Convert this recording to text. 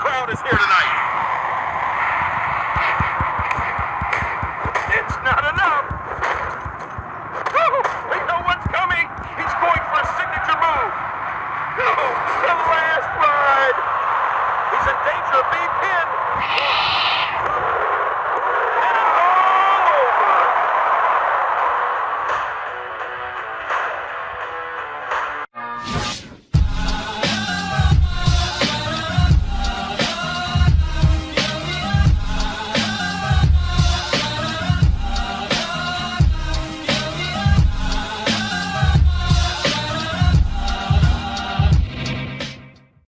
crowd is here tonight. It's not enough. Oh, we know what's coming. He's going for a signature move. Oh, the last ride. He's in danger of being pinned.